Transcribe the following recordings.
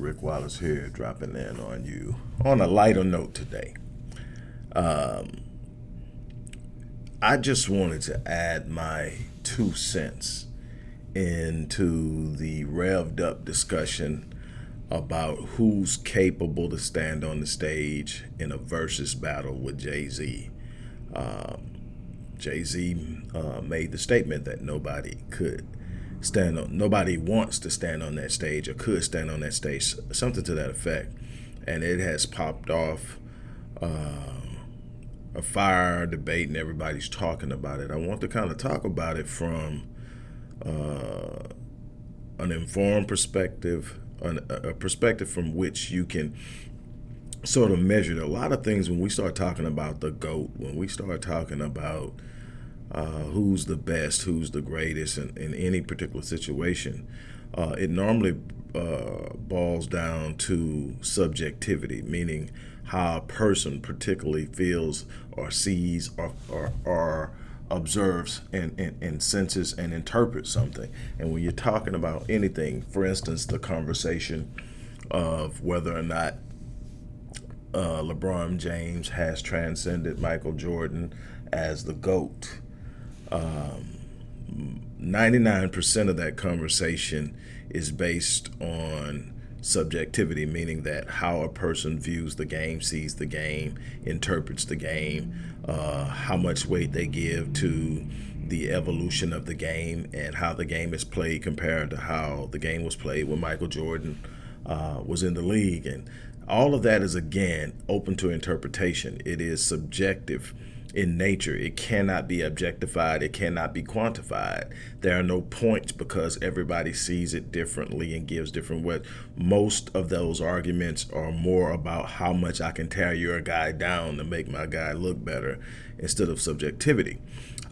Rick Wallace here, dropping in on you on a lighter note today. Um, I just wanted to add my two cents into the revved up discussion about who's capable to stand on the stage in a versus battle with Jay Z. Um, Jay Z uh, made the statement that nobody could stand on, nobody wants to stand on that stage or could stand on that stage, something to that effect. And it has popped off uh, a fire debate and everybody's talking about it. I want to kind of talk about it from uh, an informed perspective, an, a perspective from which you can sort of measure a lot of things when we start talking about the GOAT, when we start talking about uh, who's the best, who's the greatest in, in any particular situation, uh, it normally uh, boils down to subjectivity, meaning how a person particularly feels or sees or, or, or observes and, and, and, senses and interprets something. And when you're talking about anything, for instance, the conversation of whether or not uh, LeBron James has transcended Michael Jordan as the GOAT, um, 99% of that conversation is based on subjectivity, meaning that how a person views the game, sees the game, interprets the game, uh, how much weight they give to the evolution of the game and how the game is played compared to how the game was played when Michael Jordan uh, was in the league. And all of that is, again, open to interpretation. It is subjective in nature. It cannot be objectified. It cannot be quantified. There are no points because everybody sees it differently and gives different what most of those arguments are more about how much I can tear your guy down to make my guy look better instead of subjectivity.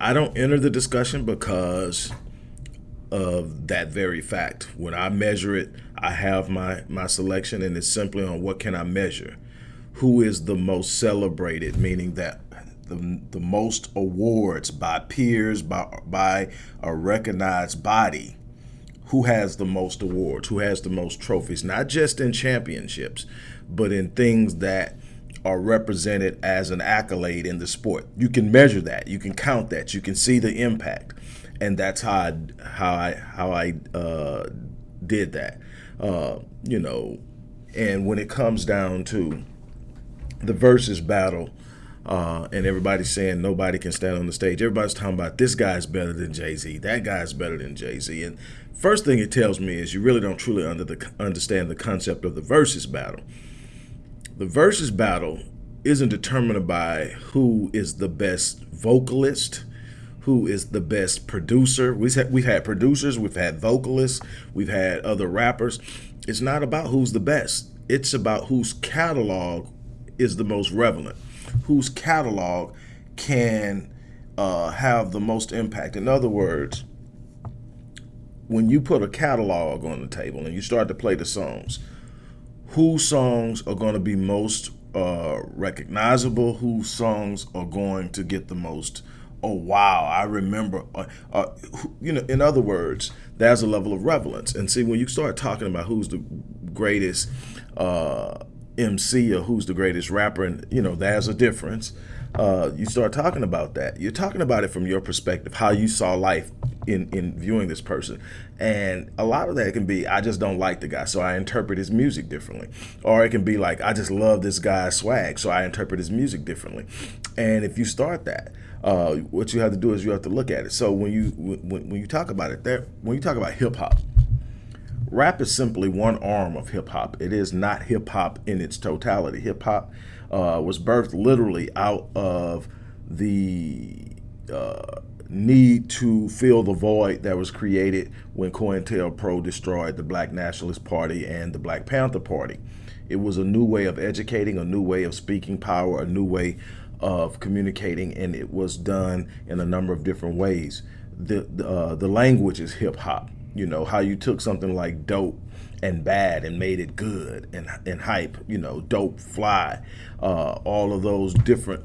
I don't enter the discussion because of that very fact. When I measure it, I have my my selection and it's simply on what can I measure. Who is the most celebrated, meaning that the, the most awards by peers, by, by a recognized body, who has the most awards, who has the most trophies, not just in championships, but in things that are represented as an accolade in the sport. You can measure that, you can count that, you can see the impact, and that's how I how I how I uh, did that. Uh, you know, and when it comes down to the versus battle, uh, and everybody's saying nobody can stand on the stage. Everybody's talking about this guy's better than Jay Z, that guy's better than Jay Z. And first thing it tells me is you really don't truly under the, understand the concept of the versus battle. The versus battle isn't determined by who is the best vocalist, who is the best producer. We've had, we've had producers, we've had vocalists, we've had other rappers. It's not about who's the best. It's about whose catalog is the most relevant whose catalog can uh, have the most impact. In other words, when you put a catalog on the table and you start to play the songs, whose songs are going to be most uh, recognizable, whose songs are going to get the most, oh wow, I remember, uh, uh, you know, in other words, there's a level of relevance. And see, when you start talking about who's the greatest uh, MC or who's the greatest rapper, and you know, there's a difference. Uh, you start talking about that. You're talking about it from your perspective, how you saw life in in viewing this person, and a lot of that can be I just don't like the guy, so I interpret his music differently, or it can be like I just love this guy's swag, so I interpret his music differently. And if you start that, uh, what you have to do is you have to look at it. So when you when, when you talk about it, there when you talk about hip hop, Rap is simply one arm of hip hop. It is not hip hop in its totality. Hip hop uh, was birthed literally out of the uh, need to fill the void that was created when COINTELPRO destroyed the Black Nationalist Party and the Black Panther Party. It was a new way of educating, a new way of speaking power, a new way of communicating, and it was done in a number of different ways. The, uh, the language is hip hop you know, how you took something like dope and bad and made it good and, and hype, you know, dope, fly, uh, all of those different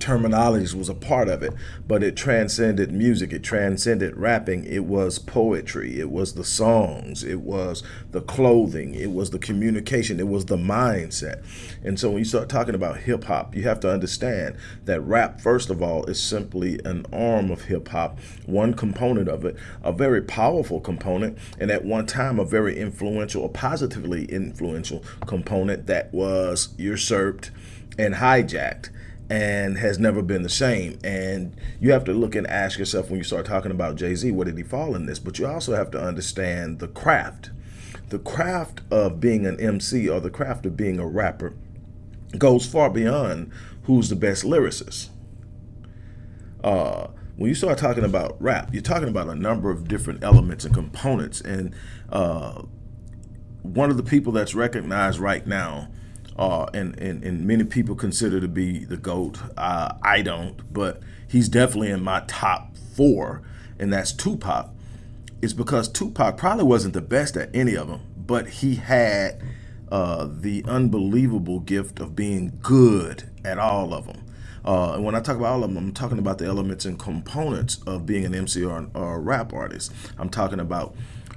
terminologies was a part of it, but it transcended music. It transcended rapping. It was poetry. It was the songs. It was the clothing. It was the communication. It was the mindset. And so when you start talking about hip hop, you have to understand that rap, first of all, is simply an arm of hip hop, one component of it, a very powerful component, and at one time a very influential, a positively influential component that was usurped and hijacked and has never been the same. And you have to look and ask yourself when you start talking about Jay Z, where did he fall in this? But you also have to understand the craft. The craft of being an MC or the craft of being a rapper goes far beyond who's the best lyricist. Uh, when you start talking about rap, you're talking about a number of different elements and components. And uh, one of the people that's recognized right now uh, and, and, and many people consider to be the GOAT. Uh, I don't, but he's definitely in my top four, and that's Tupac. It's because Tupac probably wasn't the best at any of them, but he had uh, the unbelievable gift of being good at all of them. Uh, and when I talk about all of them, I'm talking about the elements and components of being an MC or, or a rap artist. I'm talking about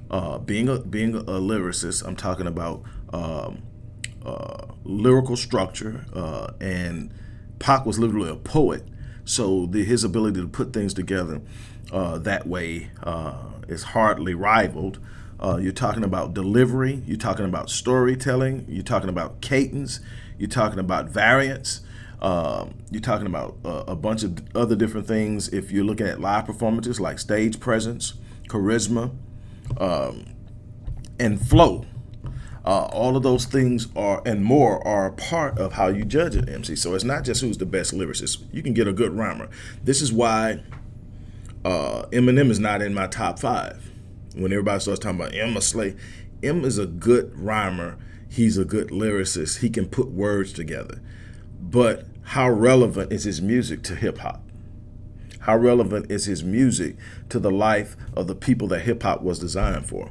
uh, being a being a lyricist. I'm talking about um, uh, lyrical structure, uh, and Pac was literally a poet. So the, his ability to put things together uh, that way uh, is hardly rivaled. Uh, you're talking about delivery, you're talking about storytelling, you're talking about cadence, you're talking about variance, um, you're talking about a bunch of other different things. If you're looking at live performances like stage presence, charisma, um, and flow, uh, all of those things are and more are a part of how you judge an MC. So it's not just who's the best lyricist. You can get a good rhymer. This is why uh, Eminem is not in my top five. When everybody starts talking about Emma Slay, M is a good rhymer. He's a good lyricist. He can put words together. But how relevant is his music to hip hop? How relevant is his music to the life of the people that hip hop was designed for?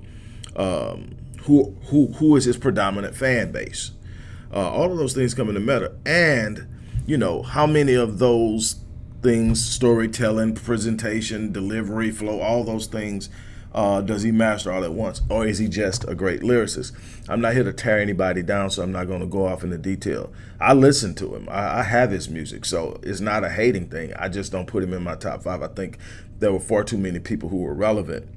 Um, who who who is his predominant fan base. Uh, all of those things come into matter, and you know how many of those things, storytelling, presentation, delivery, flow, all those things. Uh, does he master all at once, or is he just a great lyricist? I'm not here to tear anybody down, so I'm not going to go off into detail. I listen to him. I, I have his music, so it's not a hating thing. I just don't put him in my top five. I think there were far too many people who were relevant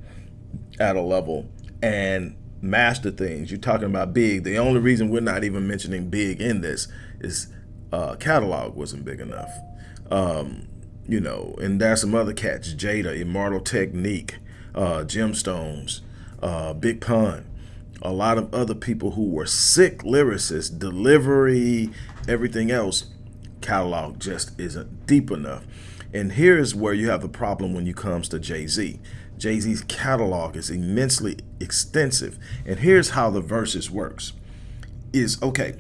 at a level, and master things. You're talking about big. The only reason we're not even mentioning big in this is uh, catalog wasn't big enough. Um, you know, and there's some other cats, Jada, Immortal Technique, uh, Gemstones, uh, Big Pun, a lot of other people who were sick lyricists, delivery, everything else, catalog just isn't deep enough. And here's where you have the problem when it comes to Jay-Z. Jay-Z's catalog is immensely extensive. And here's how the verses works. Is okay,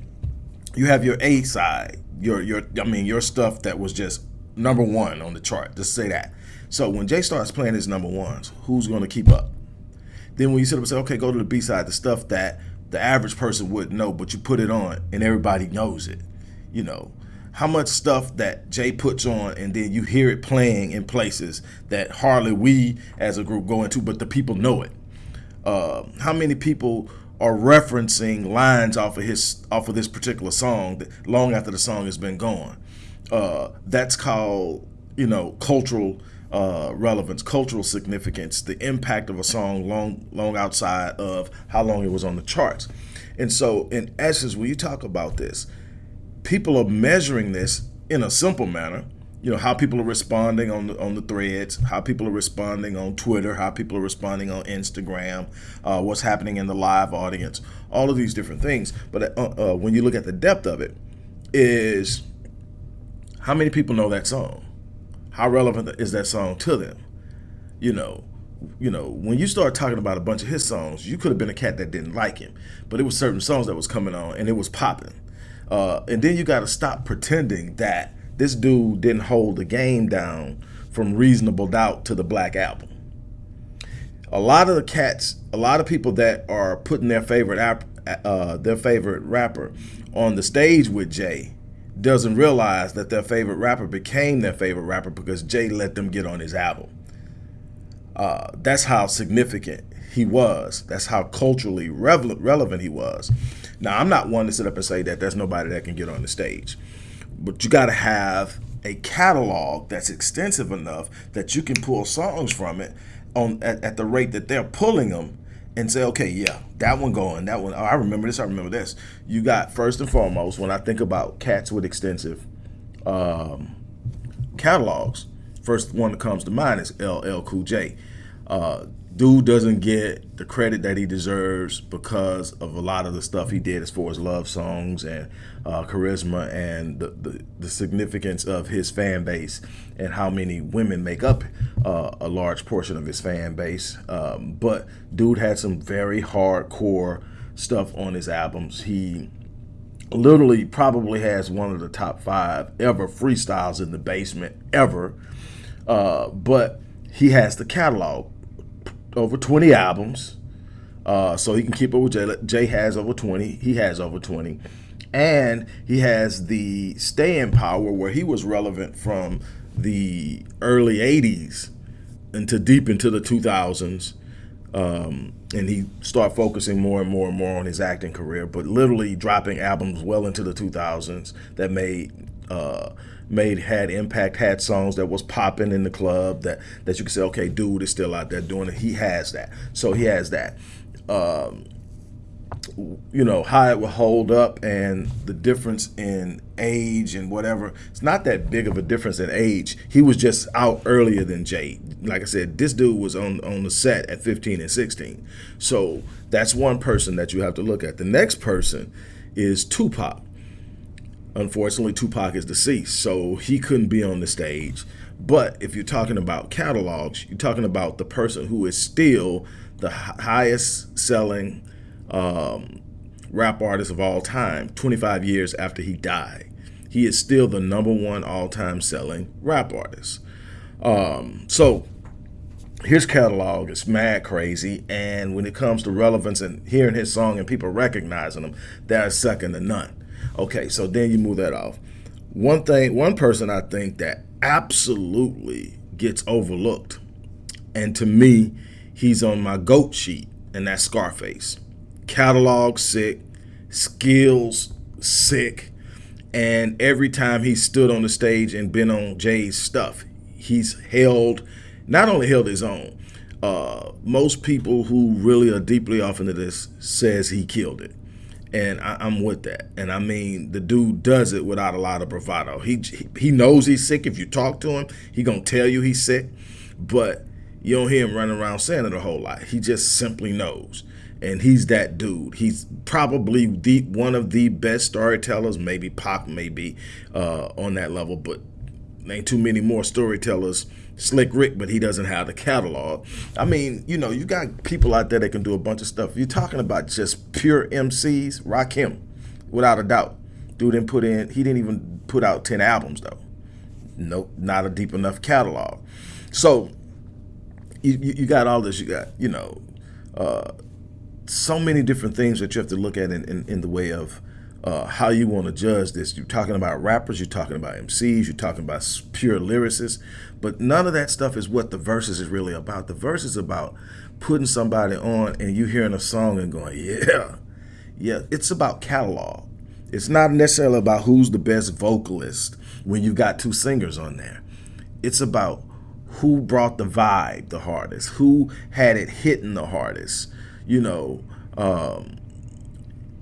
you have your A side, your your I mean your stuff that was just number one on the chart. Just say that. So when Jay starts playing his number ones, who's gonna keep up? Then when you sit up and say, okay, go to the B side, the stuff that the average person wouldn't know, but you put it on and everybody knows it. You know, how much stuff that Jay puts on and then you hear it playing in places that hardly we as a group go into, but the people know it. Uh, how many people are referencing lines off of his off of this particular song that long after the song has been gone? Uh, that's called you know cultural uh, relevance, cultural significance, the impact of a song long long outside of how long it was on the charts. And so, in essence, when you talk about this, people are measuring this in a simple manner. You know how people are responding on the on the threads, how people are responding on Twitter, how people are responding on Instagram, uh, what's happening in the live audience, all of these different things. But uh, uh, when you look at the depth of it, is how many people know that song? How relevant is that song to them? You know, you know, when you start talking about a bunch of his songs, you could have been a cat that didn't like him, but it was certain songs that was coming on and it was popping. Uh, and then you got to stop pretending that this dude didn't hold the game down from reasonable doubt to the black album. A lot of the cats, a lot of people that are putting their favorite uh, their favorite rapper on the stage with Jay, doesn't realize that their favorite rapper became their favorite rapper because Jay let them get on his album. Uh, that's how significant he was. That's how culturally relevant he was. Now, I'm not one to sit up and say that there's nobody that can get on the stage, but you got to have a catalog that's extensive enough that you can pull songs from it on at, at the rate that they're pulling them and say, okay, yeah, that one going, that one. Oh, I remember this. I remember this. You got first and foremost when I think about cats with extensive um, catalogs. First one that comes to mind is LL Cool J. Uh, dude doesn't get the credit that he deserves because of a lot of the stuff he did as far as love songs and uh, charisma and the, the, the, significance of his fan base and how many women make up uh, a large portion of his fan base. Um, but dude had some very hardcore stuff on his albums. He literally probably has one of the top five ever freestyles in the basement ever. Uh, but he has the catalog over 20 albums. Uh, so he can keep up with Jay. Jay has over 20. He has over 20. And he has the staying power where he was relevant from the early 80s into deep into the 2000s. Um, and he started focusing more and more and more on his acting career, but literally dropping albums well into the 2000s that made uh, made had impact, had songs that was popping in the club that that you could say, okay, dude is still out there doing it. He has that, so he has that. Um, you know how it will hold up and the difference in age and whatever. It's not that big of a difference in age. He was just out earlier than jay. Like i said this dude was on on the set at 15 and 16 so that's one person that you have to look at. The next person is tupac Unfortunately, Tupac is deceased, so he couldn't be on the stage. But if you're talking about catalogs, you're talking about the person who is still the highest selling um, rap artist of all time, 25 years after he died. He is still the number one all time selling rap artist. Um, so his catalog is mad crazy. And when it comes to relevance and hearing his song and people recognizing him, that's second to none. Okay, so then you move that off. One thing, one person I think that absolutely gets overlooked, and to me, he's on my GOAT sheet, and that's Scarface. Catalog sick, skills sick, and every time he stood on the stage and been on Jay's stuff, he's held, not only held his own, uh, most people who really are deeply off into this says he killed it and I, am with that. And I mean, the dude does it without a lot of bravado. He he knows he's sick. If you talk to him, he gonna tell you he's sick, but you don't hear him running around saying it a whole lot. He just simply knows, and he's that dude. He's probably the one of the best storytellers. Maybe Pop, maybe uh, on that level, but ain't too many more storytellers Slick Rick, but he doesn't have the catalog. I mean, you know, you got people out there that can do a bunch of stuff. You're talking about just pure MCs, Rakim, without a doubt. Dude didn't put in, he didn't even put out 10 albums though. Nope, not a deep enough catalog. So you, you got all this, you got, you know, uh, so many different things that you have to look at in, in, in the way of uh, how you want to judge this. You're talking about rappers, you're talking about MCs, you're talking about pure lyricists, but none of that stuff is what the verses is really about. The verse is about putting somebody on and you hearing a song and going, yeah, yeah. It's about catalog. It's not necessarily about who's the best vocalist when you've got two singers on there. It's about who brought the vibe the hardest, who had it hitting the hardest, you know. Um,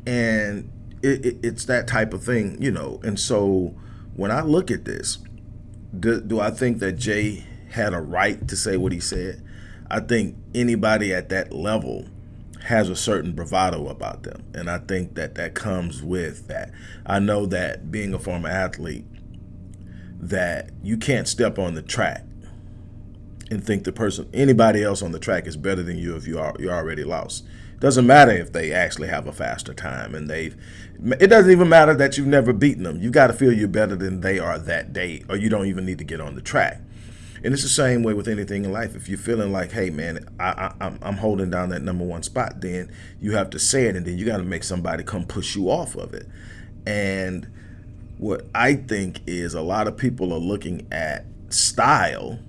and it, it, it's that type of thing, you know. And so when I look at this, do, do I think that Jay had a right to say what he said? I think anybody at that level has a certain bravado about them. And I think that that comes with that. I know that being a former athlete, that you can't step on the track and think the person, anybody else on the track is better than you if you are you're already lost. Doesn't matter if they actually have a faster time and they've, it doesn't even matter that you've never beaten them. You've got to feel you're better than they are that day or you don't even need to get on the track. And it's the same way with anything in life. If you're feeling like, hey, man, I, I, I'm holding down that number one spot, then you have to say it and then you got to make somebody come push you off of it. And what I think is a lot of people are looking at style.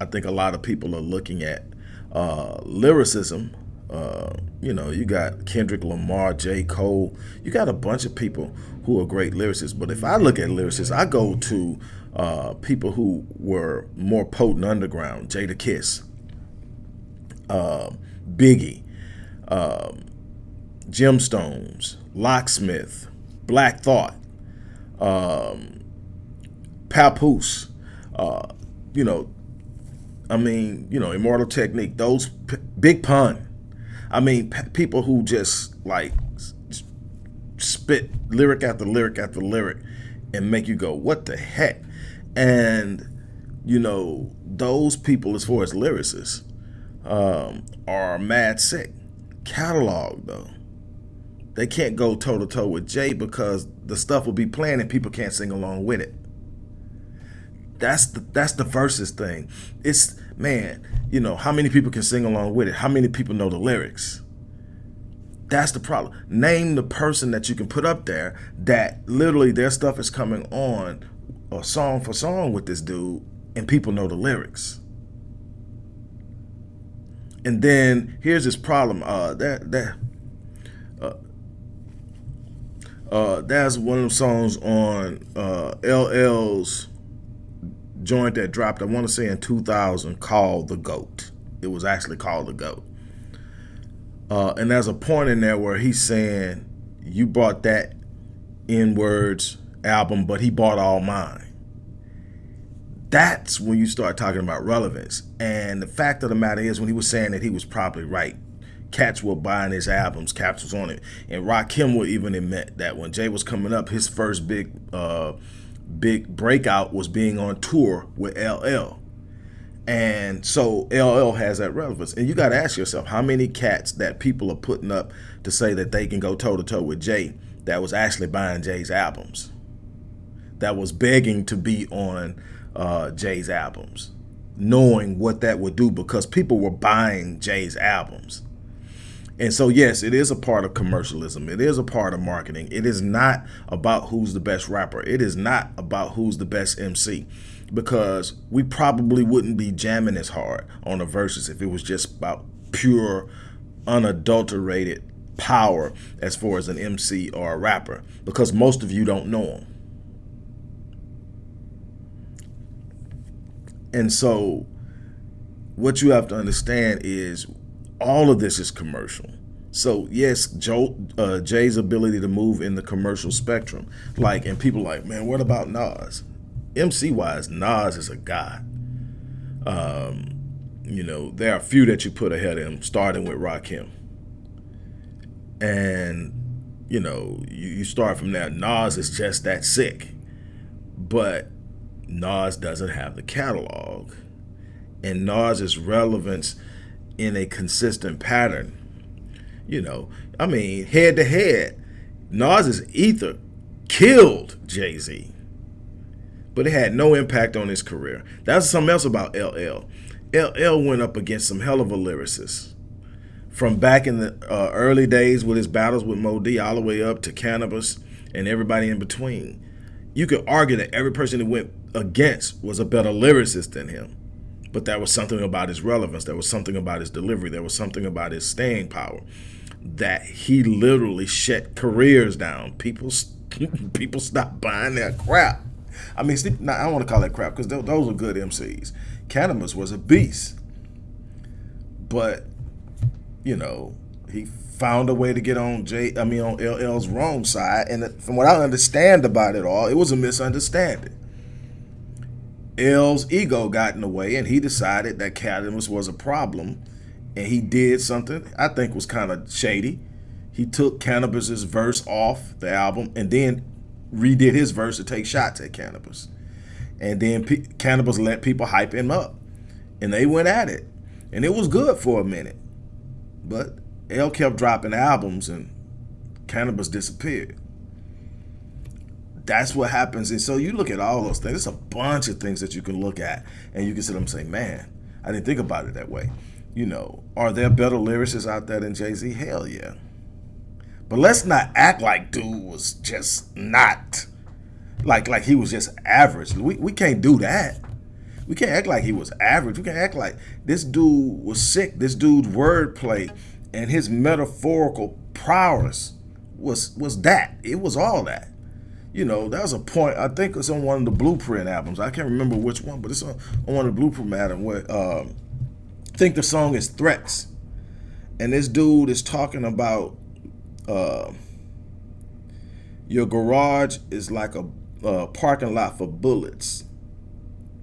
I think a lot of people are looking at uh, lyricism. Uh, you know, you got Kendrick Lamar, J. Cole. You got a bunch of people who are great lyricists. But if I look at lyricists, I go to uh, people who were more potent underground, Jadakiss, uh, Biggie, um, Gemstones, Locksmith, Black Thought, um, Papoose, uh, you know, I mean, you know, Immortal Technique, those Big Pun. I mean, people who just like spit lyric after lyric after lyric and make you go, what the heck? And, you know, those people, as far as lyricists, um, are mad sick. Catalog, though. They can't go toe to toe with Jay because the stuff will be playing and people can't sing along with it. That's the that's the verses thing. It's man, you know, how many people can sing along with it? How many people know the lyrics? That's the problem. Name the person that you can put up there that literally their stuff is coming on a song for song with this dude and people know the lyrics. And then here's this problem. Uh, that that uh, uh, that's one of the songs on uh, LL's joint that dropped. I want to say in 2000, called "The Goat." It was actually called "The Goat." Uh, and there's a point in there where he's saying, "You bought that N words album, but he bought all mine." that's when you start talking about relevance. And the fact of the matter is, when he was saying that, he was probably right. Cats were buying his albums, Caps was on it. And Rakim would even admit that when Jay was coming up, his first big uh, big breakout was being on tour with LL. And so LL has that relevance. And you got to ask yourself, how many cats that people are putting up to say that they can go toe to toe with Jay that was actually buying Jay's albums? That was begging to be on uh, Jay's albums, knowing what that would do because people were buying Jay's albums. And so, yes, it is a part of commercialism. It is a part of marketing. It is not about who's the best rapper. It is not about who's the best MC because we probably wouldn't be jamming as hard on the verses if it was just about pure, unadulterated power as far as an MC or a rapper because most of you don't know them. And so what you have to understand is all of this is commercial. So yes, Joe, uh, Jay's ability to move in the commercial spectrum, like, and people like, man, what about Nas? MC wise, Nas is a god. Um, you know, there are a few that you put ahead of him, starting with Rakim. And, you know, you, you start from there. Nas is just that sick. But Nas doesn't have the catalog. And Nas's relevance in a consistent pattern. You know, I mean, head to head, Nas's Ether killed Jay-Z. But it had no impact on his career. That's something else about LL. LL went up against some hell of a lyricist. From back in the uh, early days with his battles with Moe Dee all the way up to Canibus and everybody in between. You could argue that every person that went against was a better lyricist than him. But there was something about his relevance. There was something about his delivery. There was something about his staying power that he literally shut careers down. People, people stopped buying their crap. I mean, I don't want to call that crap because those are good MCs. Canibus was a beast, but you know he found a way to get on J. I mean on LL's wrong side, and uh, from what I understand about it all, it was a misunderstanding. L's ego got in the way and he decided that Canibus was a problem and he did something I think was kind of shady. He took Canibus's verse off the album and then redid his verse to take shots at Canibus. And then P Canibus let people hype him up and they went at it. And it was good for a minute. But L kept dropping albums and Canibus disappeared that's what happens. And so you look at all those things. There's a bunch of things that you can look at and you can sit up and say, man, I didn't think about it that way. You know, are there better lyricists out there than Jay-Z? Hell yeah. But let's not act like dude was just not like like he was just average. We we can't do that. We can't act like he was average. We can't act like this dude was sick. This dude's wordplay and his metaphorical prowess was was that. It was all that. You know, that was a point. I think it's on one of the Blueprint albums. I can't remember which one, but it's on, on one of the Blueprint albums where um, I think the song is Threats, and this dude is talking about uh, your garage is like a uh, parking lot for bullets.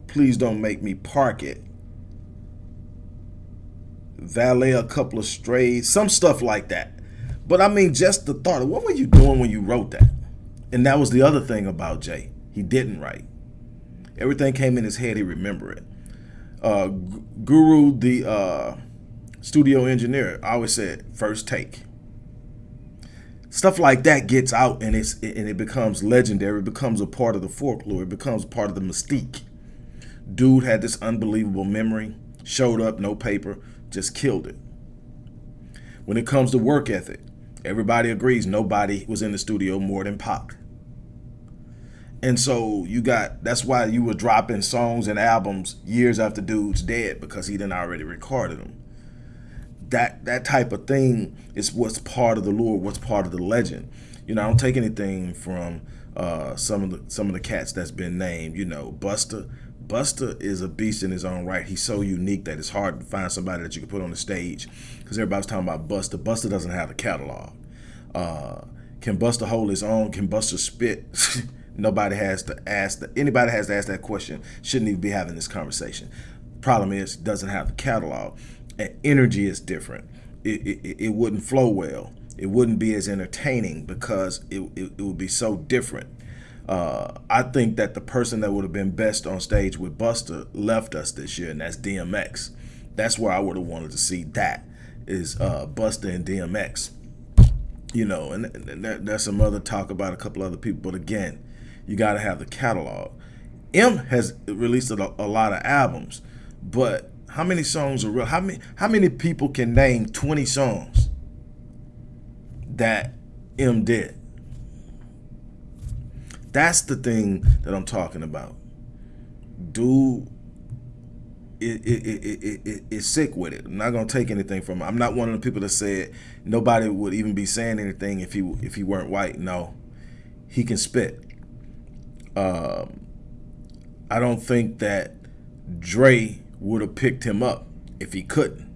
Please don't make me park it. Valet a couple of strays, some stuff like that. But I mean, just the thought of what were you doing when you wrote that? And that was the other thing about Jay. He didn't write. Everything came in his head. He remembered it. Uh, Guru, the uh, studio engineer, always said, first take stuff like that gets out and it's and it becomes legendary it becomes a part of the folklore it becomes part of the mystique dude had this unbelievable memory showed up no paper just killed it when it comes to work ethic everybody agrees nobody was in the studio more than Pac and so you got that's why you were dropping songs and albums years after dude's dead because he didn't already recorded them that that type of thing is what's part of the lore, what's part of the legend. You know, I don't take anything from uh, some of the some of the cats that's been named. You know, Busta. Busta is a beast in his own right. He's so unique that it's hard to find somebody that you can put on the stage because everybody's talking about Busta. Buster doesn't have a catalog. Uh, can Busta hold his own? Can Busta spit? Nobody has to ask. The, anybody has to ask that question. Shouldn't even be having this conversation. Problem is, doesn't have the catalog energy is different. It, it, it wouldn't flow well. It wouldn't be as entertaining because it, it, it would be so different. Uh, I think that the person that would have been best on stage with Busta left us this year, and that's DMX. That's where I would have wanted to see that is uh, Busta and DMX. You know, and, and there, there's some other talk about a couple other people, but again, you got to have the catalog. M has released a, a lot of albums, but how many songs are real? How many how many people can name 20 songs that M did? That's the thing that I'm talking about. Dude it, it, it, it, it, it's sick with it. I'm not gonna take anything from him. I'm not one of the people that said nobody would even be saying anything if he if he weren't white. No, he can spit. Um, I don't think that Dre would have picked him up if he couldn't.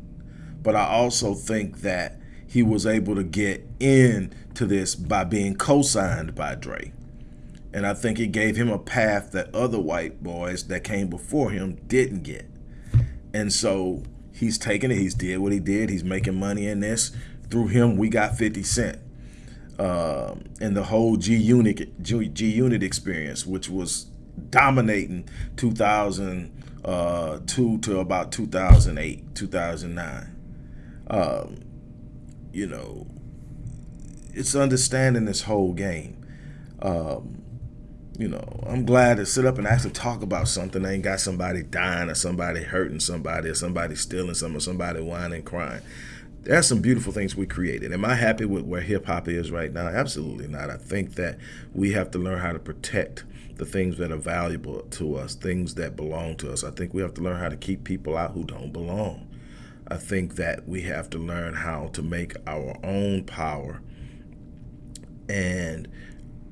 But I also think that he was able to get into this by being co-signed by Dre. And I think it gave him a path that other white boys that came before him didn't get. And so he's taking it. He's did what he did. He's making money in this. Through him, we got 50 Cent. Um, and the whole G Unit G Unit experience, which was dominating 2000 uh, to about 2008, 2009. Um, you know, it's understanding this whole game. Um, you know, I'm glad to sit up and actually talk about something. I ain't got somebody dying or somebody hurting somebody or somebody stealing something or somebody whining, crying. There's some beautiful things we created. Am I happy with where hip hop is right now? Absolutely not. I think that we have to learn how to protect the things that are valuable to us, things that belong to us. I think we have to learn how to keep people out who don't belong. I think that we have to learn how to make our own power and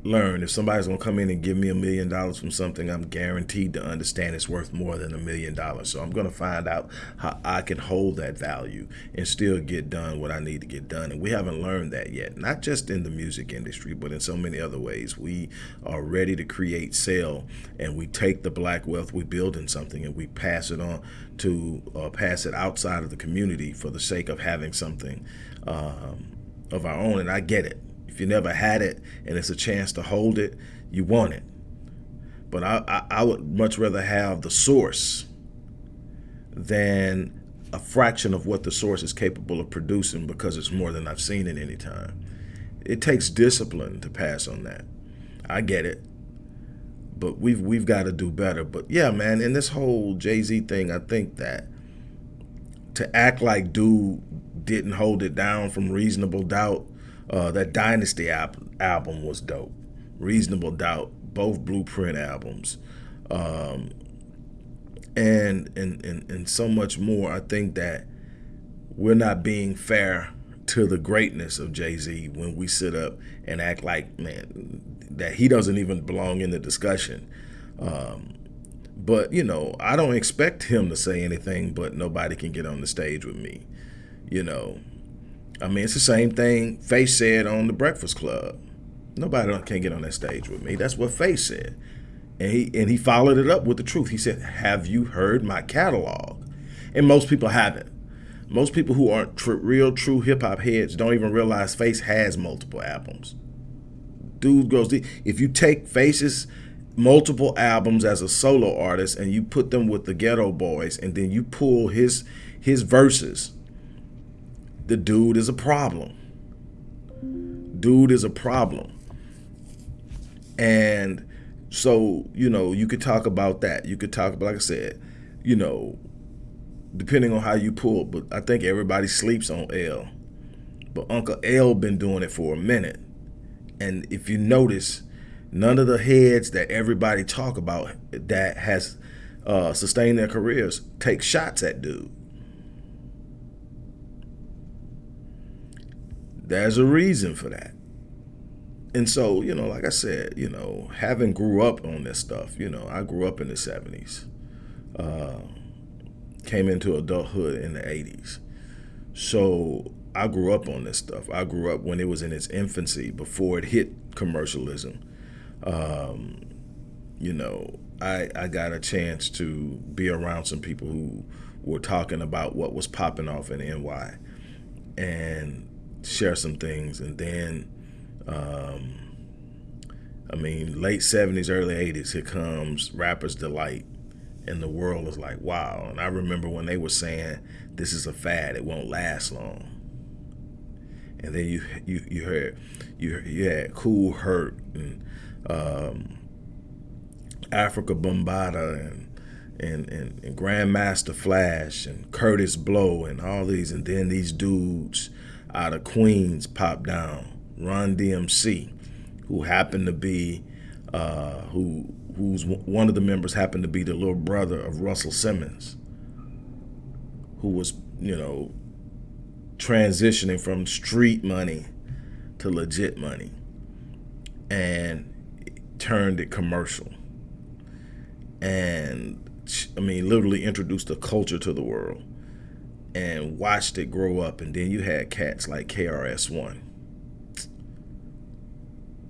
learn. If somebody's gonna come in and give me a million dollars from something i'm guaranteed to understand it's worth more than a million dollars. So i'm gonna find out how i can hold that value and still get done what i need to get done. And we haven't learned that yet not just in the music industry but in so many other ways. We are ready to create sell and we take the black wealth we build in something and we pass it on to uh, pass it outside of the community for the sake of having something um, of our own. And i get it if you never had it and it's a chance to hold it, you want it. But I, I, I would much rather have the source than a fraction of what the source is capable of producing because it's more than I've seen in any time. It takes discipline to pass on that. I get it. But we've we've got to do better. But yeah, man, in this whole Jay-Z thing, I think that to act like dude didn't hold it down from reasonable doubt uh, that Dynasty album was dope. Reasonable Doubt both Blueprint albums, um, and, and and and so much more. I think that we're not being fair to the greatness of Jay Z when we sit up and act like man that he doesn't even belong in the discussion. Um, but you know, I don't expect him to say anything, but nobody can get on the stage with me. You know, I mean, it's the same thing Face said on the Breakfast Club. Nobody can get on that stage with me. That's what Face said, and he and he followed it up with the truth. He said, "Have you heard my catalog?" And most people haven't. Most people who aren't tr real, true hip hop heads don't even realize Face has multiple albums. Dude goes deep. If you take Face's multiple albums as a solo artist and you put them with the Geto Boys and then you pull his his verses, the dude is a problem. Dude is a problem. And so, you know, you could talk about that. You could talk about, like I said, you know, depending on how you pull, but I think everybody sleeps on L. But Uncle L been doing it for a minute. And if you notice, none of the heads that everybody talk about that has uh, sustained their careers take shots at dude. There's a reason for that. And so, you know, like I said, you know, having grew up on this stuff, you know, I grew up in the 70s. Uh, came into adulthood in the 80s. So I grew up on this stuff. I grew up when it was in its infancy before it hit commercialism. Um, you know, I, I got a chance to be around some people who were talking about what was popping off in NY and share some things. And then, um, I mean, late 70s, early 80s, here comes Rapper's Delight and the world is like, wow. And I remember when they were saying, this is a fad, it won't last long. And then you you you heard you you had Kool Herc and um, Afrika Bambaataa and, and and and Grandmaster Flash and Kurtis Blow and all these, and then these dudes out of Queens popped down, Run DMC, who happened to be uh, who who's one of the members happened to be the little brother of Russell Simmons, who was, you know, transitioning from street money to legit money and turned it commercial. And I mean, literally introduced a culture to the world and watched it grow up. And then you had cats like KRS-One,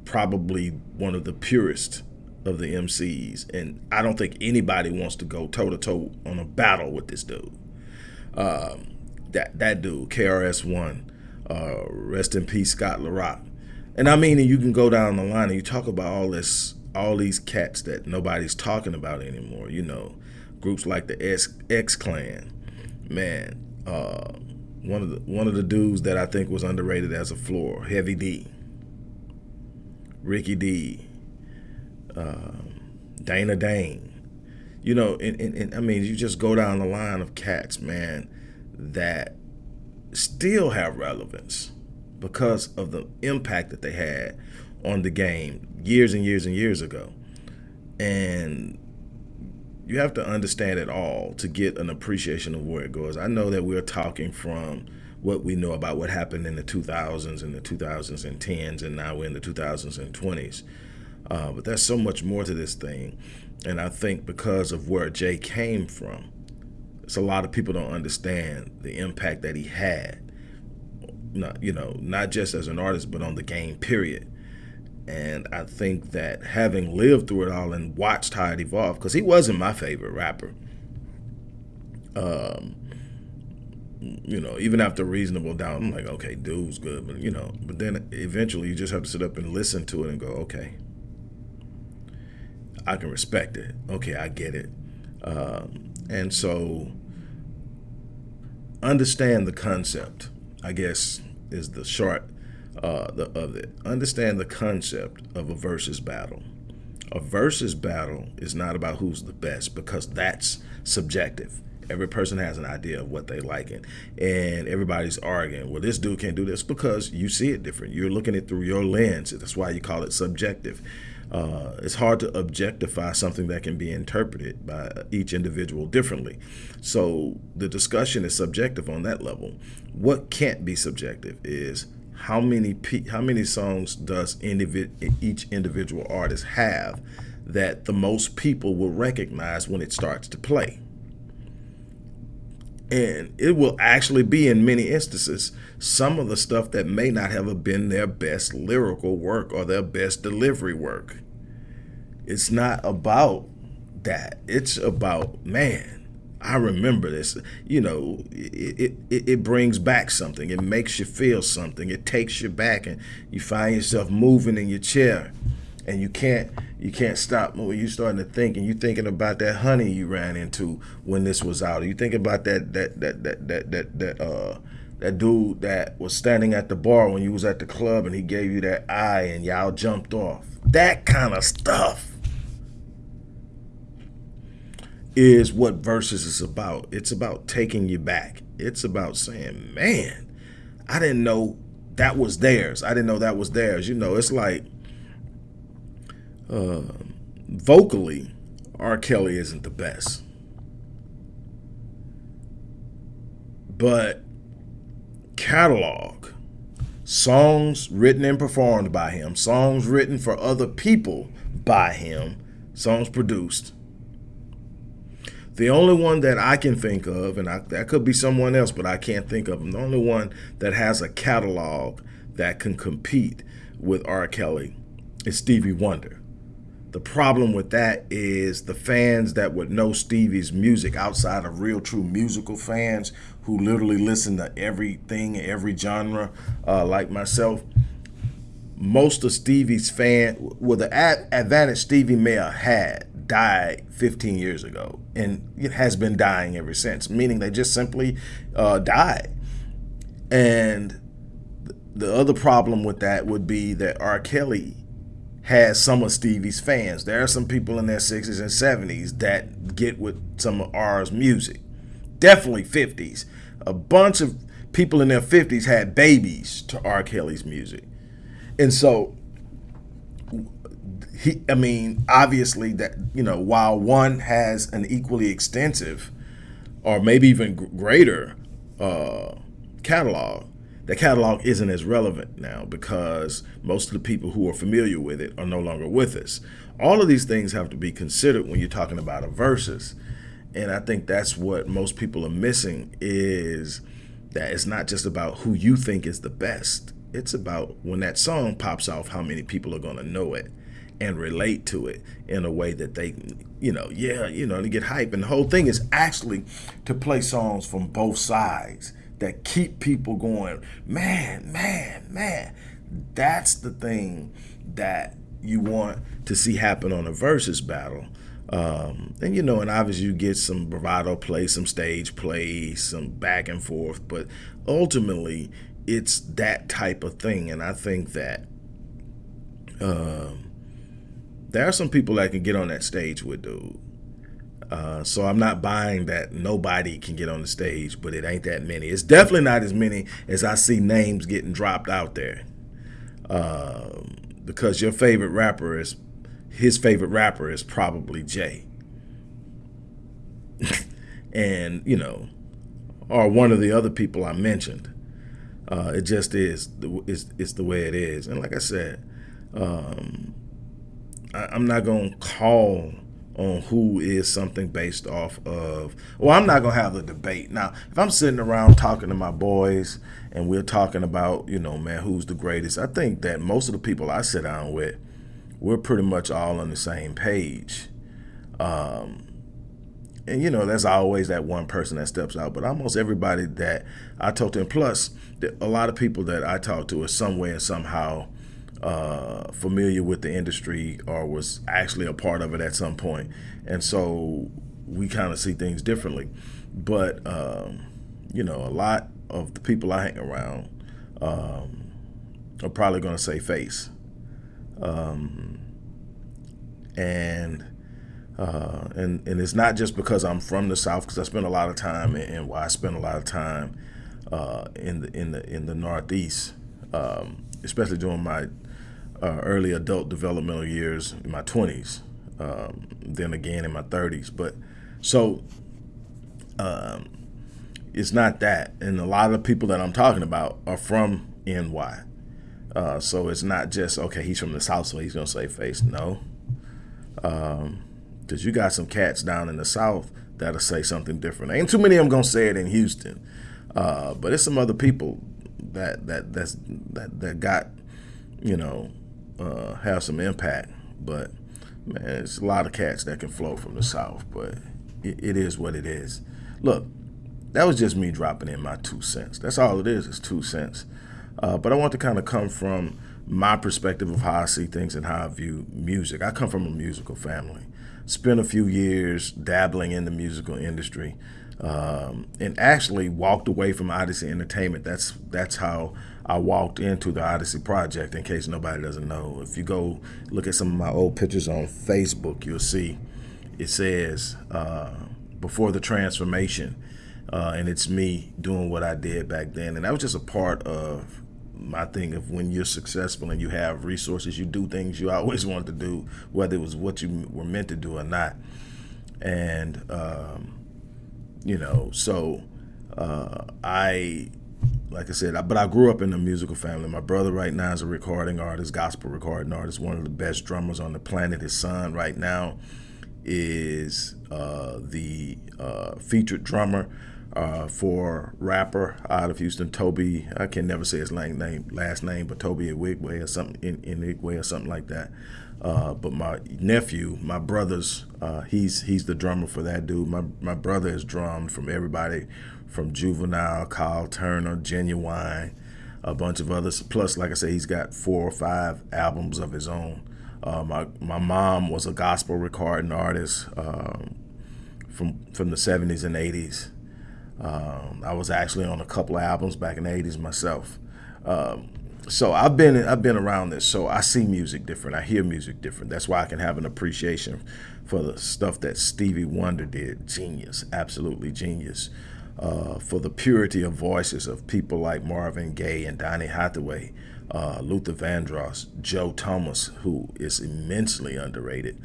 probably one of the purest of the MCs, and I don't think anybody wants to go toe to toe on a battle with this dude. Um, that that dude, KRS One, uh, rest in peace, Scott La Rock. And I mean, you can go down the line and you talk about all this, all these cats that nobody's talking about anymore. You know, groups like the X, X Clan, man. Uh, one of the one of the dudes that I think was underrated as a floor, Heavy D, Ricky D, um, Dana Dane. You know, and, and, and I mean, you just go down the line of cats, man, that still have relevance because of the impact that they had on the game years and years and years ago. And you have to understand it all to get an appreciation of where it goes. I know that we're talking from what we know about what happened in the 2000s and the 2010s, and now we're in the 2020s. Uh, but there's so much more to this thing. And I think because of where Jay came from, it's a lot of people don't understand the impact that he had. Not, you know, not just as an artist, but on the game, period. And I think that having lived through it all and watched how it evolved, because he wasn't my favorite rapper. Um, you know, even after Reasonable Doubt, I'm like, okay, dude's good, but you know, but then eventually you just have to sit up and listen to it and go, okay, I can respect it. Okay, I get it. Um, and so understand the concept, I guess, is the short uh, the, of it. Understand the concept of a versus battle. A versus battle is not about who's the best because that's subjective. Every person has an idea of what they like it. And everybody's arguing, well, this dude can't do this because you see it different. You're looking at it through your lens. That's why you call it subjective. Uh, it's hard to objectify something that can be interpreted by each individual differently. So the discussion is subjective on that level. What can't be subjective is how many how many songs does individ each individual artist have that the most people will recognize when it starts to play. And it will actually be, in many instances, some of the stuff that may not have been their best lyrical work or their best delivery work. It's not about that. It's about, man, I remember this. You know, it, it, it brings back something. It makes you feel something. It takes you back and you find yourself moving in your chair and you can't you can't stop when you starting to think and you thinking about that honey you ran into when this was out. You think about that that that that that that that uh that dude that was standing at the bar when you was at the club and he gave you that eye and y'all jumped off. That kind of stuff is what verses is about. It's about taking you back. It's about saying, man, I didn't know that was theirs. I didn't know that was theirs. You know, it's like uh, vocally, R. Kelly isn't the best. But catalog, songs written and performed by him, songs written for other people by him, songs produced. The only one that I can think of, and I, that could be someone else, but I can't think of them. The only one that has a catalog that can compete with R. Kelly is Stevie Wonder. The problem with that is the fans that would know Stevie's music outside of real true musical fans who literally listen to everything, every genre, uh, like myself. Most of Stevie's fan, well, the ad advantage Stevie may have had died 15 years ago, and it has been dying ever since. Meaning they just simply uh, died. And the other problem with that would be that R. Kelly has some of Stevie's fans. There are some people in their 60s and 70s that get with some of R's music. Definitely 50s. A bunch of people in their 50s had babies to R. Kelly's music. And so he I mean, obviously that, you know, while one has an equally extensive or maybe even greater uh, catalog, the catalog isn't as relevant now because most of the people who are familiar with it are no longer with us. All of these things have to be considered when you're talking about a versus. And I think that's what most people are missing is that it's not just about who you think is the best. It's about when that song pops off, how many people are going to know it and relate to it in a way that they, you know, yeah, you know, to get hype. And the whole thing is actually to play songs from both sides that keep people going, man, man, man. That's the thing that you want to see happen on a versus battle. Um, and you know, and obviously you get some bravado play, some stage play, some back and forth, but ultimately it's that type of thing. And I think that um, there are some people that can get on that stage with dude. Uh, so I'm not buying that nobody can get on the stage, but it ain't that many. It's definitely not as many as I see names getting dropped out there. Uh, because your favorite rapper is, his favorite rapper is probably Jay. and, you know, or one of the other people I mentioned. Uh, it just is, it's, it's the way it is. And like I said, um, I, I'm not going to call on who is something based off of well i'm not gonna have the debate now if i'm sitting around talking to my boys and we're talking about you know man who's the greatest i think that most of the people i sit down with we're pretty much all on the same page um, and you know there's always that one person that steps out but almost everybody that i talk to and plus a lot of people that i talk to are some way and somehow uh, familiar with the industry or was actually a part of it at some point. And so we kind of see things differently. But, um, you know, a lot of the people I hang around um, are probably going to Scarface. Um, and, uh, and and it's not just because I'm from the South, because I spent a lot of time, and why I spend a lot of time uh, in the in the in the Northeast, um, especially during my uh, early adult developmental years in my 20s, um, then again in my 30s. But so um, it's not that. And a lot of the people that I'm talking about are from NY. Uh, so it's not just, okay, he's from the South, so he's to Scarface. No. Because you got some cats down in the South that'll say something different. Ain't too many of them going to say it in Houston. Uh, but it's some other people that that that's that that got you know uh, have some impact. But man, it's a lot of cats that can flow from the south. But it, it is what it is. Look, that was just me dropping in my two cents. That's all it is. Is two cents. Uh, but I want to kind of come from my perspective of how I see things and how I view music. I come from a musical family. Spent a few years dabbling in the musical industry um, and actually walked away from Odyssey Entertainment. That's that's how I walked into the Odyssey project. In case nobody doesn't know, if you go look at some of my old pictures on Facebook, you'll see it says uh, before the transformation, uh, and it's me doing what I did back then, and that was just a part of my thing of when you're successful and you have resources, you do things you always wanted to do, whether it was what you were meant to do or not, and um, you know, so uh, I, like I said, I, but I grew up in a musical family. My brother right now is a recording artist, gospel recording artist, one of the best drummers on the planet. His son right now is uh, the uh, featured drummer uh, for rapper out of Houston, Tobe. I can never say his name, last name, but Tobe Nwigwe or something in, in or something like that. Uh, but my nephew, my brother's, uh, he's he's the drummer for that dude. My my brother has drummed from everybody, from Juvenile, Kyle Turner, Ginuwine, a bunch of others. Plus, like I said, he's got four or five albums of his own. Uh, my my mom was a gospel recording artist um, from from the 70s and 80s. Um, I was actually on a couple of albums back in the 80s myself. Um, so I've been I've been around this, so I see music different. I hear music different. That's why I can have an appreciation for the stuff that Stevie Wonder did. Genius, absolutely genius. Uh, for the purity of voices of people like Marvin Gaye and Donny Hathaway, uh, Luther Vandross, Joe Thomas, who is immensely underrated,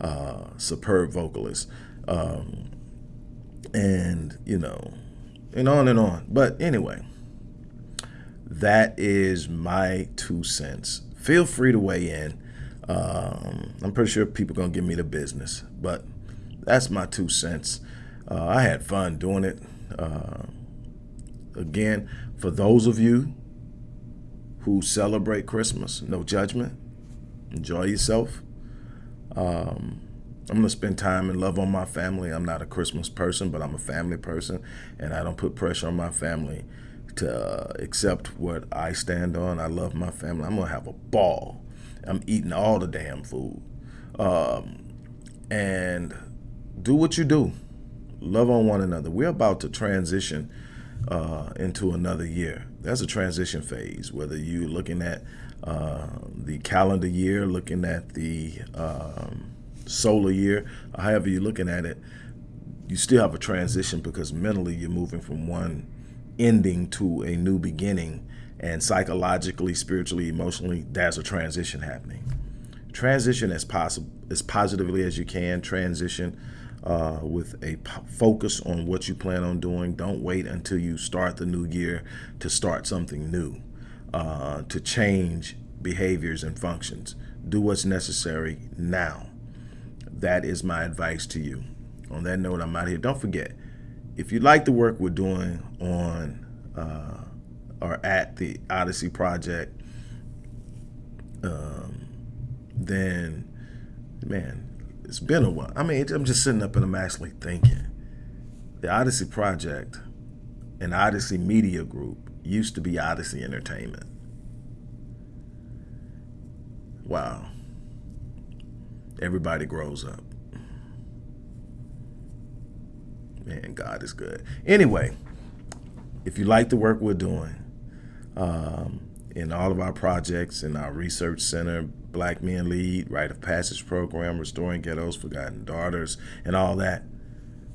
uh, superb vocalist, um, and you know, and on and on. But anyway that is my two cents. Feel free to weigh in. Um, I'm pretty sure people to give me the business, but that's my two cents. Uh, I had fun doing it. Uh, again, for those of you who celebrate Christmas, no judgment. Enjoy yourself. Um, I'm going to spend time and love on my family. I'm not a Christmas person, but I'm a family person, and I don't put pressure on my family to uh, accept what I stand on. I love my family. I'm gonna have a ball. I'm eating all the damn food, um, and do what you do. Love on one another. We're about to transition uh, into another year. That's a transition phase. Whether you're looking at uh, the calendar year, looking at the um, solar year, however you're looking at it, you still have a transition because mentally you're moving from one ending to a new beginning and psychologically spiritually emotionally there's a transition happening. Transition as possible as positively as you can. Transition uh, with a focus on what you plan on doing. Don't wait until you start the new year to start something new uh, to change behaviors and functions. Do what's necessary now that is my advice to you on that note i'm out here don't forget if you like the work we're doing on uh, or at the Odyssey Project, um, then man, it's been a while. I mean, I'm just sitting up and I'm actually thinking. The Odyssey Project and Odyssey Media Group used to be Odyssey Entertainment. Wow. Everybody grows up. Man, God is good. Anyway, if you like the work we're doing um, in all of our projects in our research center, Black Men Lead, Rite of Passage program, Restoring Ghettos, Forgotten Daughters, and all that,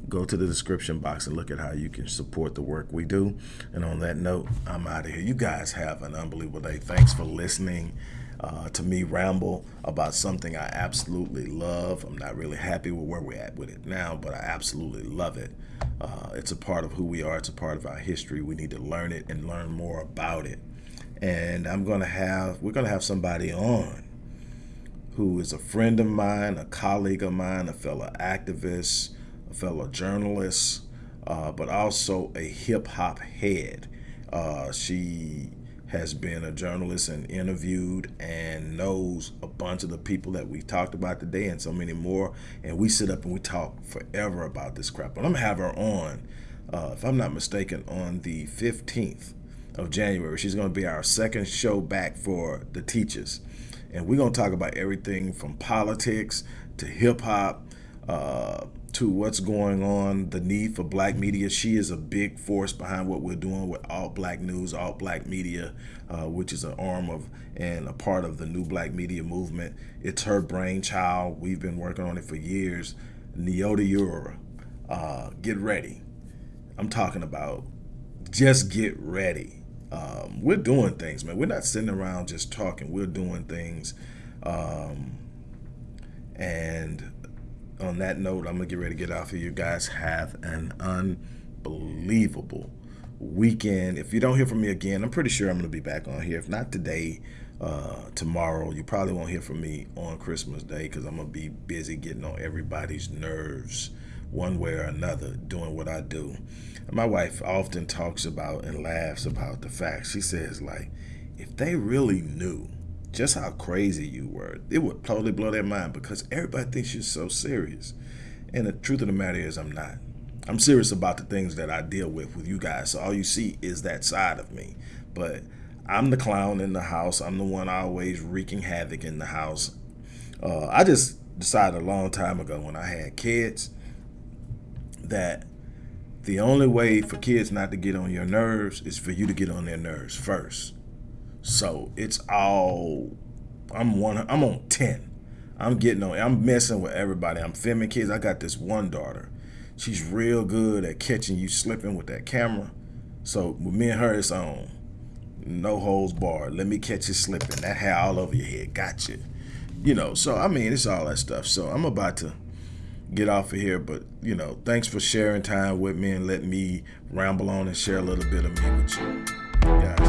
go to the description box and look at how you can support the work we do. And on that note, I'm out of here. You guys have an unbelievable day. Thanks for listening. Uh, to me ramble about something I absolutely love. I'm not really happy with where we're at with it now, but I absolutely love it. Uh, it's a part of who we are. It's a part of our history. We need to learn it and learn more about it. And I'm gonna have we're gonna have somebody on who is a friend of mine, a colleague of mine, a fellow activist, a fellow journalist, uh, but also a hip hop head. Uh, she has been a journalist and interviewed and knows a bunch of the people that we talked about today and so many more. And we sit up and we talk forever about this crap. But I'm gonna have her on, uh, if I'm not mistaken, on the 15th of January. She's gonna be our second show back for the teachers. And we're gonna talk about everything from politics to hip hop, uh, to what's going on, the need for black media. She is a big force behind what we're doing with All Black News, All Black Media, uh, which is an arm of and a part of the new black media movement. It's her brainchild. We've been working on it for years. Neota Ura, uh, get ready. I'm talking about just get ready. Um, we're doing things, man. We're not sitting around just talking. We're doing things. Um, and on that note, I'm gonna get ready to get off of you guys. Have an unbelievable weekend. If you don't hear from me again, I'm pretty sure I'm gonna be back on here. If not today, uh, tomorrow, you probably won't hear from me on Christmas Day because I'm gonna be busy getting on everybody's nerves one way or another doing what I do. My wife often talks about and laughs about the fact she says like, if they really knew just how crazy you were. It would totally blow their mind because everybody thinks you're so serious. And the truth of the matter is, I'm not. I'm serious about the things that I deal with with you guys. So all you see is that side of me. But I'm the clown in the house. I'm the one always wreaking havoc in the house. Uh, I just decided a long time ago when I had kids that the only way for kids not to get on your nerves is for you to get on their nerves first. So it's all I'm one I'm on 10. I'm getting on I'm messing with everybody. I'm filming kids. I got this one daughter. She's real good at catching you slipping with that camera. So with me and her it's on. No holes barred. Let me catch you slipping. That hair all over your head. Gotcha. You know, so I mean it's all that stuff. So I'm about to get off of here, but you know, thanks for sharing time with me and letting me ramble on and share a little bit of me with you.